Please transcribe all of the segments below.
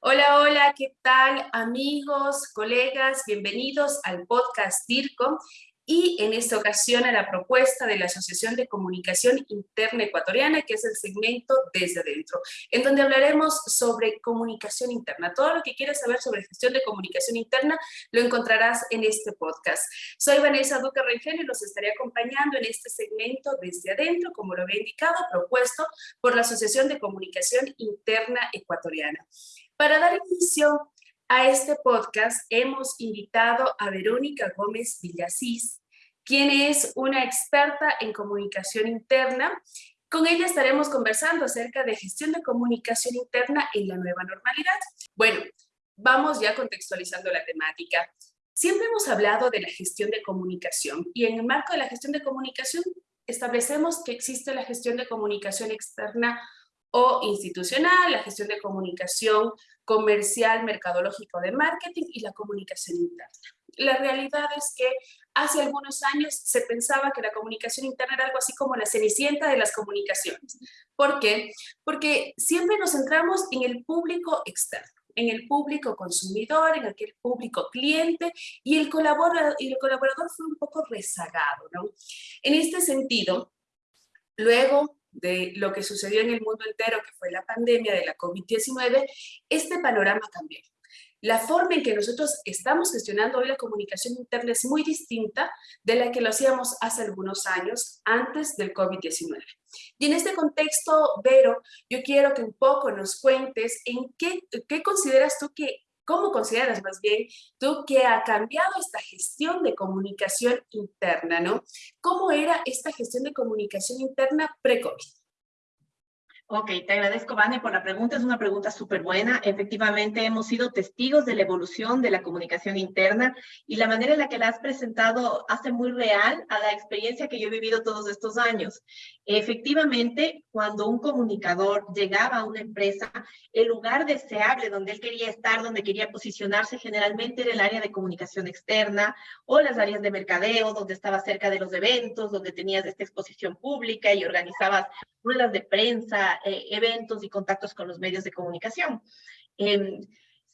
Hola, hola, ¿qué tal amigos, colegas? Bienvenidos al podcast DIRCO y en esta ocasión a la propuesta de la Asociación de Comunicación Interna Ecuatoriana, que es el segmento Desde Adentro, en donde hablaremos sobre comunicación interna. Todo lo que quieras saber sobre gestión de comunicación interna lo encontrarás en este podcast. Soy Vanessa Duque Rengel y los estaré acompañando en este segmento Desde Adentro, como lo había indicado, propuesto por la Asociación de Comunicación Interna Ecuatoriana. Para dar inicio a este podcast hemos invitado a Verónica Gómez Villasís, quien es una experta en comunicación interna. Con ella estaremos conversando acerca de gestión de comunicación interna en la nueva normalidad. Bueno, vamos ya contextualizando la temática. Siempre hemos hablado de la gestión de comunicación y en el marco de la gestión de comunicación establecemos que existe la gestión de comunicación externa o institucional, la gestión de comunicación comercial, mercadológico de marketing y la comunicación interna. La realidad es que hace algunos años se pensaba que la comunicación interna era algo así como la cenicienta de las comunicaciones. ¿Por qué? Porque siempre nos centramos en el público externo en el público consumidor, en aquel público cliente, y el colaborador, y el colaborador fue un poco rezagado, ¿no? En este sentido, luego de lo que sucedió en el mundo entero, que fue la pandemia de la COVID-19, este panorama cambió. La forma en que nosotros estamos gestionando hoy la comunicación interna es muy distinta de la que lo hacíamos hace algunos años, antes del COVID-19. Y en este contexto, Vero, yo quiero que un poco nos cuentes en qué, qué consideras tú que ¿Cómo consideras más bien tú que ha cambiado esta gestión de comunicación interna, ¿no? ¿Cómo era esta gestión de comunicación interna pre-COVID? Ok, te agradezco, Vane, por la pregunta. Es una pregunta súper buena. Efectivamente, hemos sido testigos de la evolución de la comunicación interna y la manera en la que la has presentado hace muy real a la experiencia que yo he vivido todos estos años. Efectivamente, cuando un comunicador llegaba a una empresa, el lugar deseable donde él quería estar, donde quería posicionarse, generalmente era el área de comunicación externa o las áreas de mercadeo, donde estaba cerca de los eventos, donde tenías esta exposición pública y organizabas ruedas de prensa, eh, eventos y contactos con los medios de comunicación. Em,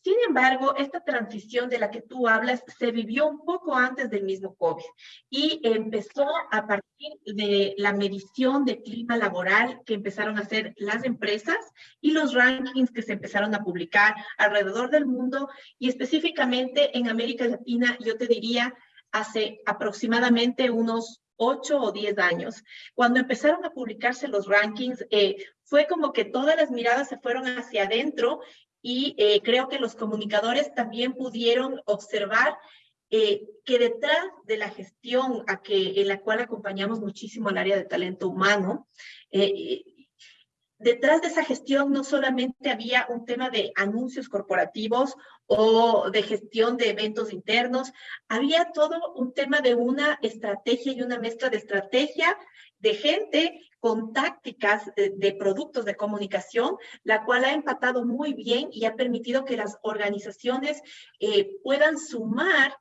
sin embargo, esta transición de la que tú hablas se vivió un poco antes del mismo COVID y empezó a partir de la medición de clima laboral que empezaron a hacer las empresas y los rankings que se empezaron a publicar alrededor del mundo y específicamente en América Latina, yo te diría, hace aproximadamente unos 8 o 10 años. Cuando empezaron a publicarse los rankings, eh, fue como que todas las miradas se fueron hacia adentro y eh, creo que los comunicadores también pudieron observar eh, que detrás de la gestión a que, en la cual acompañamos muchísimo al área de talento humano, detrás de esa gestión no solamente había un tema de anuncios corporativos o de gestión de eventos internos, había todo un tema de una estrategia y una mezcla de estrategia de gente con tácticas de, productos de comunicación, la cual ha empatado muy bien y ha permitido que las organizaciones eh, puedan sumar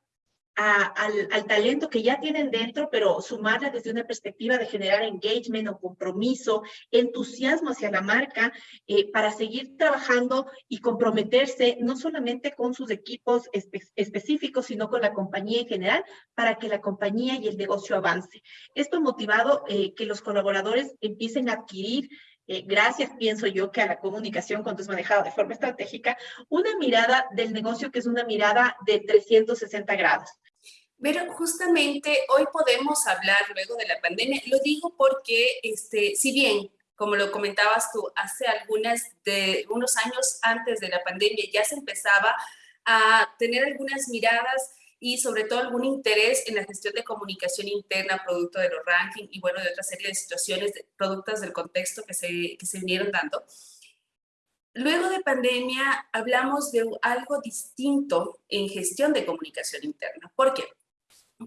al, talento que ya tienen dentro, pero sumarla desde una perspectiva de generar engagement o compromiso, entusiasmo hacia la marca eh, para seguir trabajando y comprometerse no solamente con sus equipos específicos, sino con la compañía en general para que la compañía y el negocio avance. Esto motivado eh, que los colaboradores empiecen a adquirir eh, gracias, pienso yo, que a la comunicación cuando es manejada de forma estratégica, una mirada del negocio que es una mirada de 360 grados. Pero justamente hoy podemos hablar luego de la pandemia. Lo digo porque, este, si bien, como lo comentabas tú, hace algunas de, unos años antes de la pandemia ya se empezaba a tener algunas miradas y sobre todo algún interés en la gestión de comunicación interna, producto de los rankings y bueno, de otra serie de situaciones, de, productos del contexto que se, que se vinieron dando. Luego de pandemia hablamos de algo distinto en gestión de comunicación interna. ¿Por qué?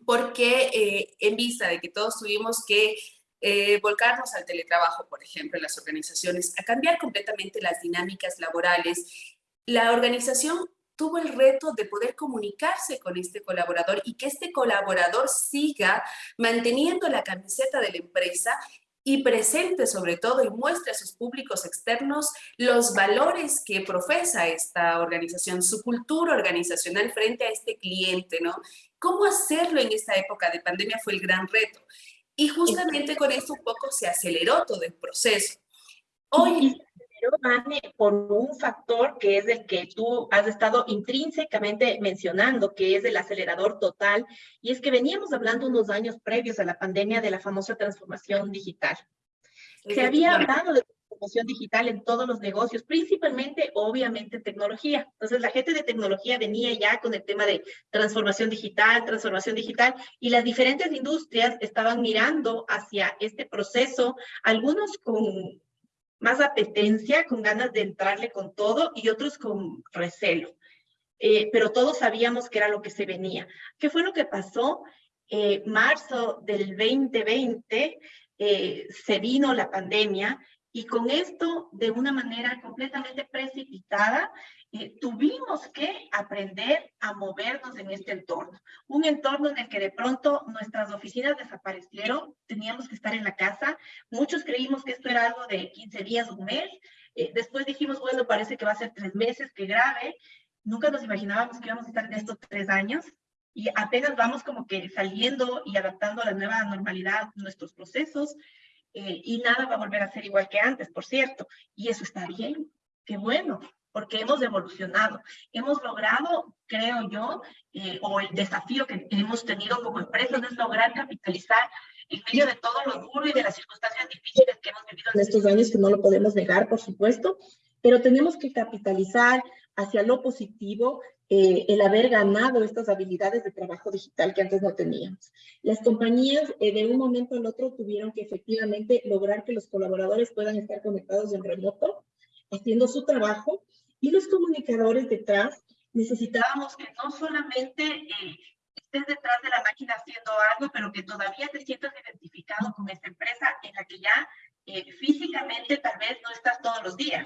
Porque eh, en vista de que todos tuvimos que eh, volcarnos al teletrabajo, por ejemplo, en las organizaciones, a cambiar completamente las dinámicas laborales, la organización tuvo el reto de poder comunicarse con este colaborador y que este colaborador siga manteniendo la camiseta de la empresa y presente sobre todo y muestre a sus públicos externos los valores que profesa esta organización, su cultura organizacional frente a este cliente, ¿no? ¿Cómo hacerlo en esta época de pandemia fue el gran reto? Y justamente con esto un poco se aceleró todo el proceso. Hoy... por un factor que es el que tú has estado intrínsecamente mencionando, que es el acelerador total, y es que veníamos hablando unos años previos a la pandemia de la famosa transformación digital. Se había hablado de transformación digital en todos los negocios, principalmente, obviamente, tecnología. Entonces, la gente de tecnología venía ya con el tema de transformación digital, transformación digital, y las diferentes industrias estaban mirando hacia este proceso, algunos con más apetencia, con ganas de entrarle con todo y otros con recelo. Eh, pero todos sabíamos que era lo que se venía. ¿Qué fue lo que pasó? Eh, marzo del 2020 eh, se vino la pandemia y con esto, de una manera completamente precipitada, eh, tuvimos que aprender a movernos en este entorno. Un entorno en el que de pronto nuestras oficinas desaparecieron, teníamos que estar en la casa. Muchos creímos que esto era algo de 15 días, un mes. Eh, después dijimos, bueno, parece que va a ser tres meses, que grave. Nunca nos imaginábamos que íbamos a estar en estos tres años y apenas vamos como que saliendo y adaptando a la nueva normalidad nuestros procesos. Eh, y nada va a volver a ser igual que antes, por cierto. Y eso está bien, qué bueno, porque hemos evolucionado. Hemos logrado, creo yo, eh, o el desafío que hemos tenido como empresas es lograr capitalizar en medio de todo lo duro y de las circunstancias difíciles que hemos vivido en estos años, que no lo podemos negar, por supuesto, pero tenemos que capitalizar hacia lo positivo eh, el haber ganado estas habilidades de trabajo digital que antes no teníamos. Las compañías eh, de un momento al otro tuvieron que efectivamente lograr que los colaboradores puedan estar conectados en remoto, haciendo su trabajo, y los comunicadores detrás necesitábamos que no solamente eh, estés detrás de la máquina haciendo algo, pero que todavía te sientas identificado con esta empresa en la que ya físicamente tal vez no estás todos los días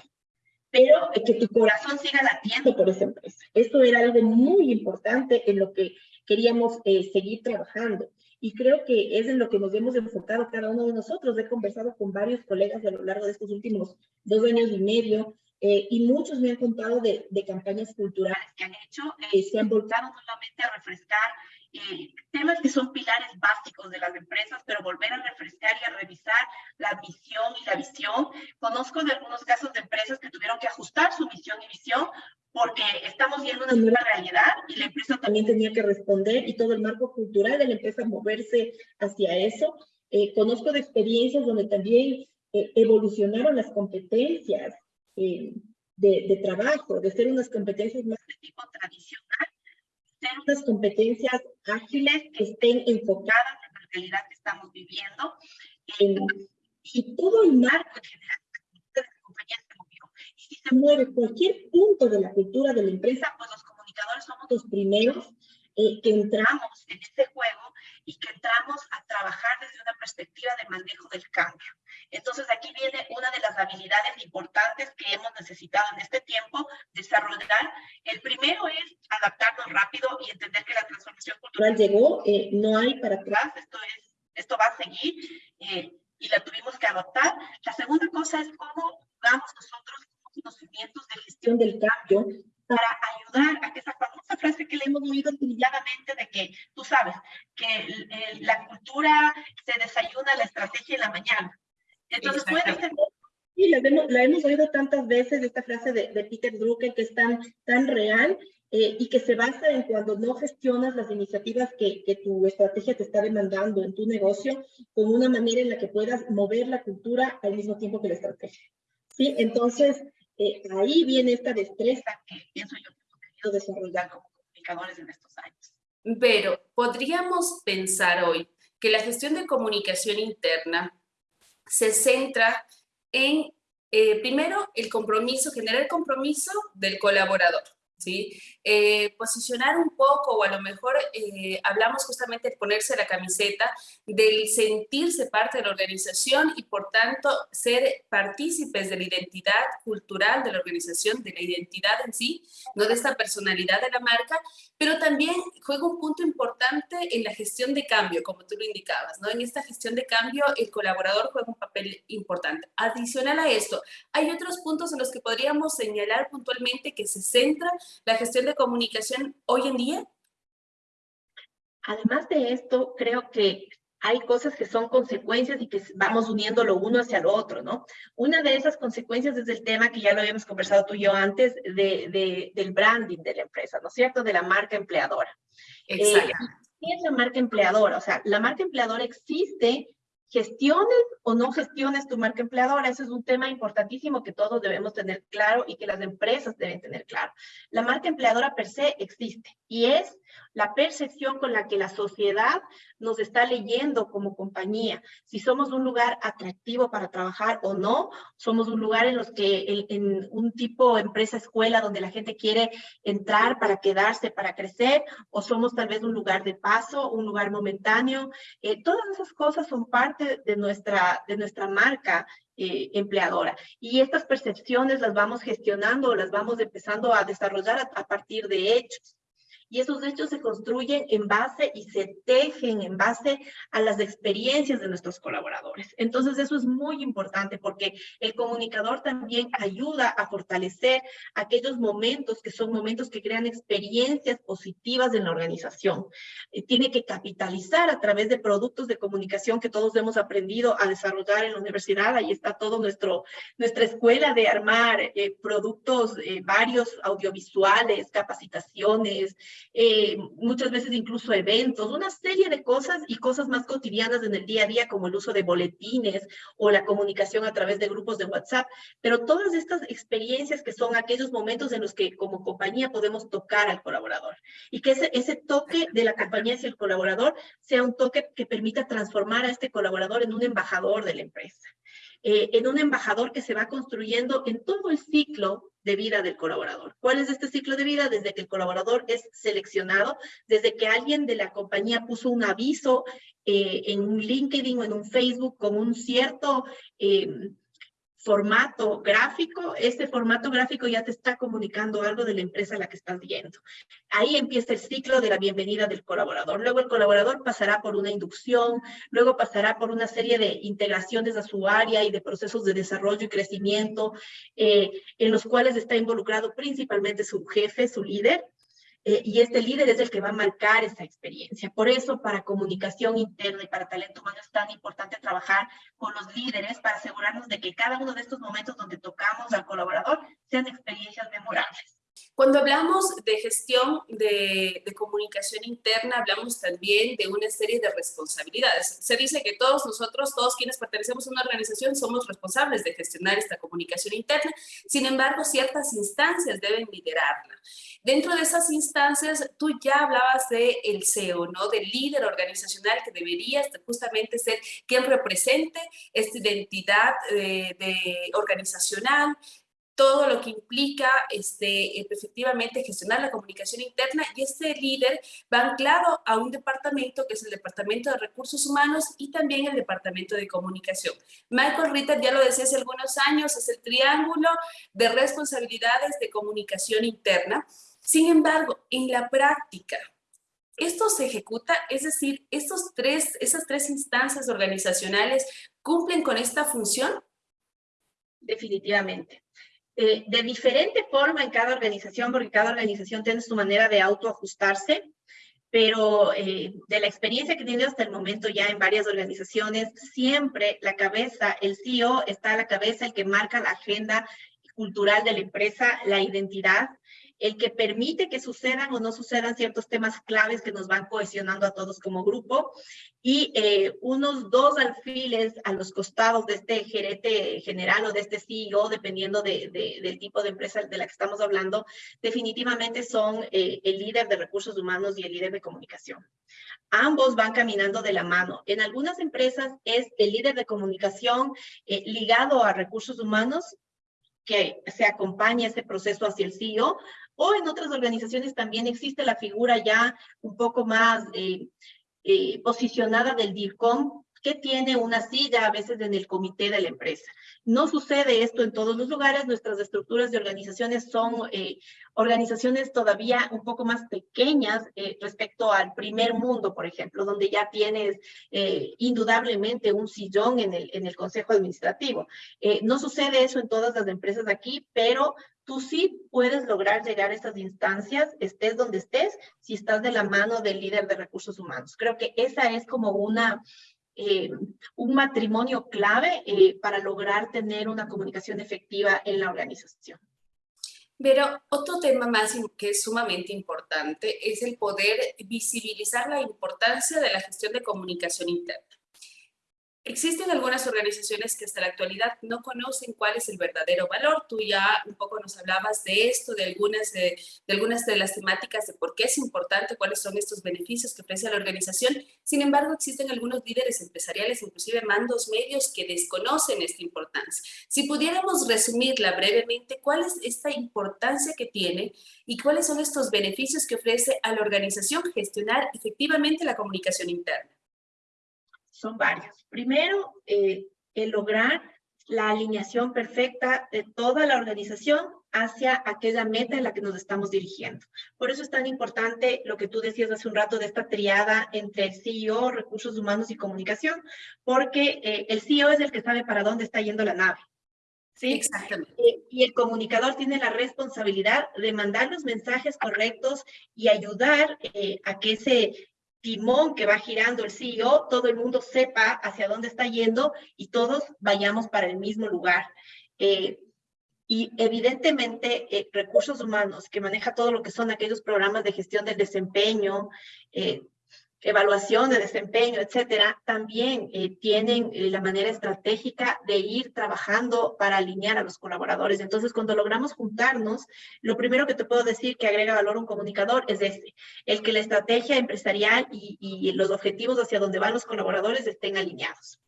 pero que tu corazón siga latiendo por esa empresa. Esto era algo muy importante en lo que queríamos eh, seguir trabajando. Y creo que es en lo que nos hemos enfocado cada uno de nosotros. He conversado con varios colegas a lo largo de estos últimos dos años y medio eh, y muchos me han contado de, de campañas culturales que han hecho. Eh, se han volcado solamente a refrescar eh, temas que son pilares básicos de las empresas, pero volver a refrescar y a revisar la misión y la visión. Conozco de algunos casos de empresas que tuvieron que ajustar su misión y visión porque estamos viendo una nueva realidad y la empresa también tenía que responder y todo el marco cultural de la empresa moverse hacia eso. Eh, conozco de experiencias donde también eh, evolucionaron las competencias de, de, trabajo, de ser unas competencias más de tipo tradicional unas competencias ágiles que estén enfocadas en la realidad que estamos viviendo. y todo el marco en general de la compañía se movió. Y si se mueve cualquier punto de la cultura de la empresa, pues los comunicadores somos los primeros eh, que entramos en este juego y que entramos a trabajar desde una perspectiva de manejo del cambio. Entonces aquí viene una de las habilidades importantes que hemos necesitado en este tiempo desarrollar. El primero es adaptarnos rápido y entender que la transformación cultural llegó, eh, no hay para atrás, esto, es, esto va a seguir eh, y la tuvimos que adoptar. La segunda cosa es cómo jugamos nosotros conocimientos de gestión del cambio para ayudar a que esa famosa frase que le hemos oído trilladamente de que, tú sabes, que la cultura se desayuna la estrategia en la mañana. Entonces puede ser... Sí, la hemos, la hemos, oído tantas veces, esta frase de, de Peter Drucker que es tan, tan real eh, y que se basa en cuando no gestionas las iniciativas que, que, tu estrategia te está demandando en tu negocio con una manera en la que puedas mover la cultura al mismo tiempo que la estrategia. ¿Sí? Entonces, eh, ahí viene esta destreza que pienso yo que hemos tenido desarrollar como comunicadores en estos años. Pero podríamos pensar hoy que la gestión de comunicación interna se centra en, eh, primero, el compromiso, generar compromiso del colaborador. ¿Sí? Eh, posicionar un poco, o a lo mejor eh, hablamos justamente de ponerse la camiseta, del sentirse parte de la organización y por tanto ser partícipes de la identidad cultural de la organización, de la identidad en sí, no de esta personalidad de la marca, pero también juega un punto importante en la gestión de cambio, como tú lo indicabas, ¿no? En esta gestión de cambio el colaborador juega un papel importante. Adicional a esto, hay otros puntos en los que podríamos señalar puntualmente que se centra la gestión de comunicación hoy en día? Además de esto, creo que hay cosas que son consecuencias y que vamos uniendo lo uno hacia lo otro, ¿no? Una de esas consecuencias es el tema que ya lo habíamos conversado tú y yo antes de, del branding de la empresa, ¿no es cierto? De la marca empleadora. Exacto. Eh, ¿Qué es la marca empleadora? O sea, la marca empleadora existe gestiones o no gestiones tu marca empleadora. Ese es un tema importantísimo que todos debemos tener claro y que las empresas deben tener claro. La marca empleadora per se existe y es la percepción con la que la sociedad nos está leyendo como compañía. Si somos un lugar atractivo para trabajar o no, somos un lugar en los que en un tipo empresa escuela donde la gente quiere entrar para quedarse, para crecer, o somos tal vez un lugar de paso, un lugar momentáneo. Eh, todas esas cosas son parte de nuestra, de nuestra marca eh, empleadora. Y estas percepciones las vamos gestionando, las vamos empezando a desarrollar a partir de hechos y esos hechos se construyen en base y se tejen en base a las experiencias de nuestros colaboradores. Entonces eso es muy importante porque el comunicador también ayuda a fortalecer aquellos momentos que son momentos que crean experiencias positivas en la organización. Eh, tiene que capitalizar a través de productos de comunicación que todos hemos aprendido a desarrollar en la universidad. Ahí está todo nuestro, nuestra escuela de armar eh, productos eh, varios audiovisuales, capacitaciones, eh, muchas veces incluso eventos, una serie de cosas y cosas más cotidianas en el día a día, como el uso de boletines o la comunicación a través de grupos de WhatsApp, pero todas estas experiencias que son aquellos momentos en los que como compañía podemos tocar al colaborador y que ese, ese toque de la compañía hacia el colaborador sea un toque que permita transformar a este colaborador en un embajador de la empresa. Eh, en un embajador que se va construyendo en todo el ciclo de vida del colaborador. ¿Cuál es este ciclo de vida? Desde que el colaborador es seleccionado, desde que alguien de la compañía puso un aviso eh, en un LinkedIn o en un Facebook con un cierto... Eh, formato gráfico, este formato gráfico ya te está comunicando algo de la empresa a la que estás viendo. Ahí empieza el ciclo de la bienvenida del colaborador. Luego el colaborador pasará por una inducción, luego pasará por una serie de integraciones a su área y de procesos de desarrollo y crecimiento, eh, en los cuales está involucrado principalmente su jefe, su líder, eh, y este líder es el que va a marcar esa experiencia. Por eso, para comunicación interna y para talento humano es tan importante trabajar con los líderes para asegurarnos de que cada uno de estos momentos donde tocamos al colaborador sean experiencias memorables. Cuando hablamos de gestión de, de, comunicación interna, hablamos también de una serie de responsabilidades. Se dice que todos nosotros, todos quienes pertenecemos a una organización, somos responsables de gestionar esta comunicación interna. Sin embargo, ciertas instancias deben liderarla. Dentro de esas instancias, tú ya hablabas del el CEO, ¿no? Del líder organizacional que debería justamente ser quien represente esta identidad eh, de, organizacional, todo lo que implica este, efectivamente gestionar la comunicación interna y este líder va anclado a un departamento que es el Departamento de Recursos Humanos y también el Departamento de Comunicación. Michael Ritter ya lo decía hace algunos años, es el triángulo de responsabilidades de comunicación interna sin embargo, en la práctica, esto se ejecuta, es decir, estos tres, esas tres instancias organizacionales cumplen con esta función? Definitivamente. Eh, de diferente forma en cada organización, porque cada organización tiene su manera de autoajustarse, pero eh, de la experiencia que he tenido hasta el momento ya en varias organizaciones, siempre la cabeza, el CEO está a la cabeza, el que marca la agenda cultural de la empresa, la identidad, el que permite que sucedan o no sucedan ciertos temas claves que nos van cohesionando a todos como grupo y eh, unos dos alfiles a los costados de este gerente general o de este CEO, dependiendo de, del tipo de empresa de la que estamos hablando, definitivamente son eh, el líder de recursos humanos y el líder de comunicación. Ambos van caminando de la mano. En algunas empresas es el líder de comunicación eh, ligado a recursos humanos que se acompaña ese proceso hacia el CEO, o en otras organizaciones también existe la figura ya un poco más eh, eh, posicionada del DIRCOM, que tiene una silla a veces en el comité de la empresa. No sucede esto en todos los lugares, nuestras estructuras de organizaciones son eh, organizaciones todavía un poco más pequeñas eh, respecto al primer mundo, por ejemplo, donde ya tienes eh, indudablemente un sillón en el, en el consejo administrativo. no sucede eso en todas las empresas aquí, pero tú sí puedes lograr llegar a esas instancias, estés donde estés, si estás de la mano del líder de recursos humanos. Creo que esa es como una eh, un matrimonio clave eh, para lograr tener una comunicación efectiva en la organización. Pero otro tema más que es sumamente importante es el poder visibilizar la importancia de la gestión de comunicación interna. Existen algunas organizaciones que hasta la actualidad no conocen cuál es el verdadero valor. Tú ya un poco nos hablabas de esto, de algunas de, las temáticas de por qué es importante, cuáles son estos beneficios que ofrece la organización. Sin embargo, existen algunos líderes empresariales, inclusive mandos medios, que desconocen esta importancia. Si pudiéramos resumirla brevemente, ¿cuál es esta importancia que tiene y cuáles son estos beneficios que ofrece a la organización gestionar efectivamente la comunicación interna? Son varios. Primero, eh, el lograr la alineación perfecta de toda la organización hacia aquella meta en la que nos estamos dirigiendo. Por eso es tan importante lo que tú decías hace un rato de esta triada entre el CEO, recursos humanos y comunicación, porque eh, el CEO es el que sabe para dónde está yendo la nave. ¿sí? Exactamente. Eh, y el comunicador tiene la responsabilidad de mandar los mensajes correctos y ayudar a que ese timón que va girando el CEO, todo el mundo sepa hacia dónde está yendo y todos vayamos para el mismo lugar. Eh, y evidentemente, eh, recursos humanos, que maneja todo lo que son aquellos programas de gestión del desempeño, eh, evaluación de desempeño, etcétera, también eh, tienen eh, la manera estratégica de ir trabajando para alinear a los colaboradores. Entonces, cuando logramos juntarnos, lo primero que te puedo decir que agrega valor un comunicador es este, el que la estrategia empresarial y los objetivos hacia donde van los colaboradores estén alineados.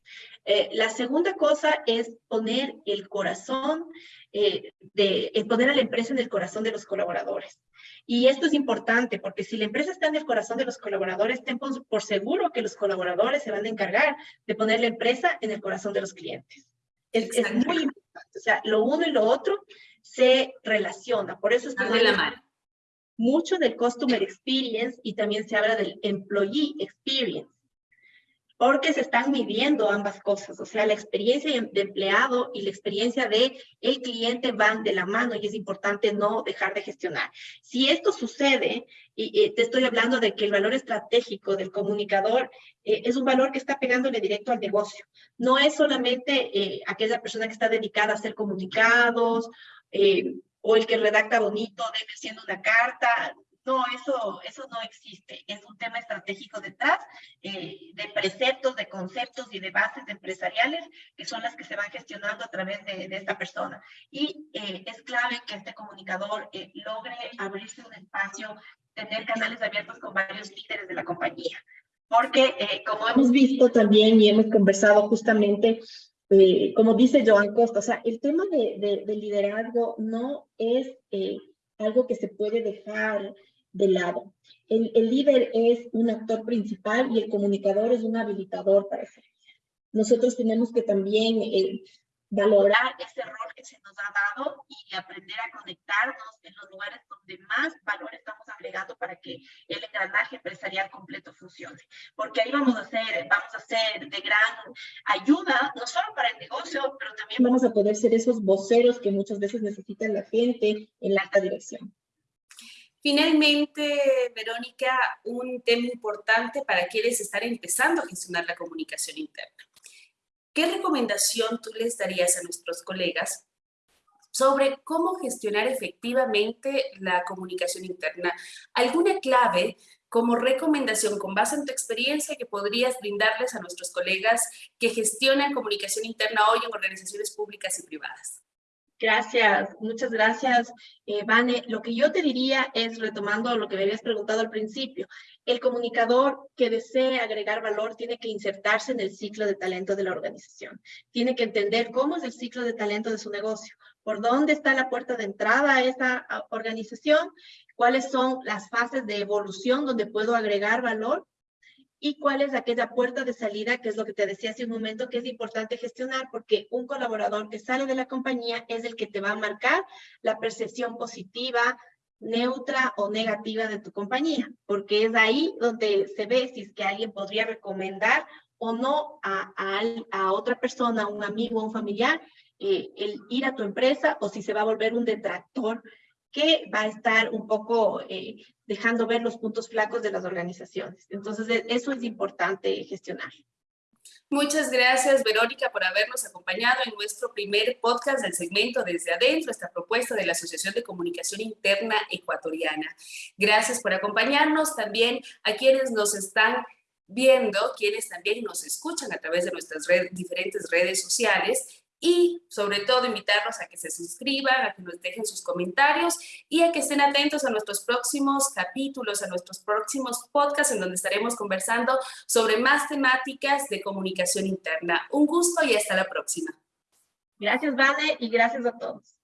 Eh, la segunda cosa es poner el corazón, de, poner a la empresa en el corazón de los colaboradores. Y esto es importante porque si la empresa está en el corazón de los colaboradores, ten por, seguro que los colaboradores se van a encargar de poner la empresa en el corazón de los clientes. Es, muy importante. O sea, lo uno y lo otro se relaciona. Por eso es que de la mano. mucho del customer experience y también se habla del employee experience porque se están midiendo ambas cosas, o sea, la experiencia de empleado y la experiencia de el cliente van de la mano y es importante no dejar de gestionar. Si esto sucede, y, te estoy hablando de que el valor estratégico del comunicador eh, es un valor que está pegándole directo al negocio. No es solamente eh, aquella persona que está dedicada a hacer comunicados eh, o el que redacta bonito, debe siendo una carta. No, eso, eso no existe. Es un tema estratégico detrás eh, de preceptos, de conceptos y de bases empresariales que son las que se van gestionando a través de, esta persona. Y eh, es clave que este comunicador eh, logre abrirse un espacio, tener canales abiertos con varios líderes de la compañía. Porque, como hemos visto también y hemos conversado justamente, como dice Joan Costa, o sea, el tema de, de liderazgo no es algo que se puede dejar de lado. El, líder es un actor principal y el comunicador es un habilitador para eso. Nosotros tenemos que también eh, valorar ese rol que se nos ha dado y aprender a conectarnos en los lugares donde más valor estamos agregando para que el engranaje empresarial completo funcione. Porque ahí vamos a ser, vamos a ser de gran ayuda, no solo para el negocio, pero también vamos a poder ser esos voceros que muchas veces necesita la gente en la alta dirección. Finalmente, Verónica, un tema importante para quienes están empezando a gestionar la comunicación interna. ¿Qué recomendación tú les darías a nuestros colegas sobre cómo gestionar efectivamente la comunicación interna? ¿Alguna clave como recomendación con base en tu experiencia que podrías brindarles a nuestros colegas que gestionan comunicación interna hoy en organizaciones públicas y privadas? Gracias, muchas gracias, eh, Vane. Lo que yo te diría es, retomando lo que me habías preguntado al principio, el comunicador que desee agregar valor tiene que insertarse en el ciclo de talento de la organización. Tiene que entender cómo es el ciclo de talento de su negocio, por dónde está la puerta de entrada a esa organización, cuáles son las fases de evolución donde puedo agregar valor y cuál es aquella puerta de salida, que es lo que te decía hace un momento, que es importante gestionar, porque un colaborador que sale de la compañía es el que te va a marcar la percepción positiva, neutra o negativa de tu compañía, porque es ahí donde se ve si es que alguien podría recomendar o no a, a, otra persona, un amigo, un familiar, eh, el ir a tu empresa o si se va a volver un detractor que va a estar un poco eh, dejando ver los puntos flacos de las organizaciones. Entonces, e, eso es importante gestionar. Muchas gracias, Verónica, por habernos acompañado en nuestro primer podcast del segmento Desde Adentro, esta propuesta de la Asociación de Comunicación Interna Ecuatoriana. Gracias por acompañarnos también a quienes nos están viendo, quienes también nos escuchan a través de nuestras diferentes redes sociales y sobre todo invitarlos a que se suscriban, a que nos dejen sus comentarios y a que estén atentos a nuestros próximos capítulos, a nuestros próximos podcasts en donde estaremos conversando sobre más temáticas de comunicación interna. Un gusto y hasta la próxima. Gracias, Vane, y gracias a todos.